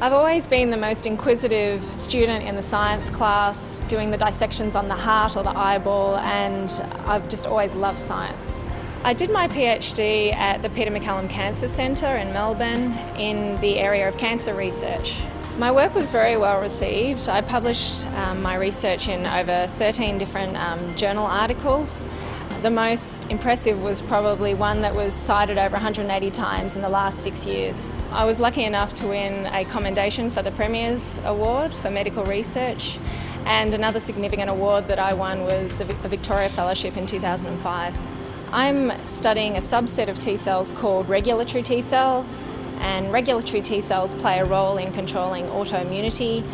I've always been the most inquisitive student in the science class, doing the dissections on the heart or the eyeball, and I've just always loved science. I did my PhD at the Peter MacCallum Cancer Centre in Melbourne in the area of cancer research. My work was very well received. I published um, my research in over 13 different um, journal articles the most impressive was probably one that was cited over 180 times in the last six years. I was lucky enough to win a commendation for the Premier's Award for Medical Research and another significant award that I won was the Victoria Fellowship in 2005. I'm studying a subset of T cells called regulatory T cells and regulatory T cells play a role in controlling autoimmunity,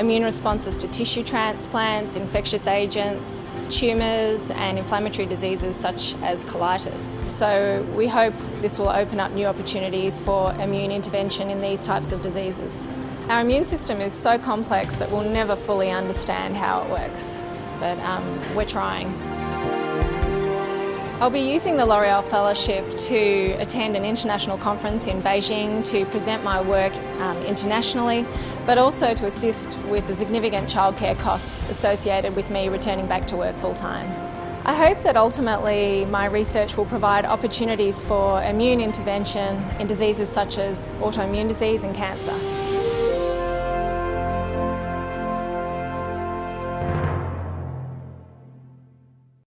immune responses to tissue transplants, infectious agents, tumours and inflammatory diseases such as colitis. So we hope this will open up new opportunities for immune intervention in these types of diseases. Our immune system is so complex that we'll never fully understand how it works, but um, we're trying. I'll be using the L'Oreal Fellowship to attend an international conference in Beijing to present my work um, internationally, but also to assist with the significant childcare costs associated with me returning back to work full time. I hope that ultimately my research will provide opportunities for immune intervention in diseases such as autoimmune disease and cancer.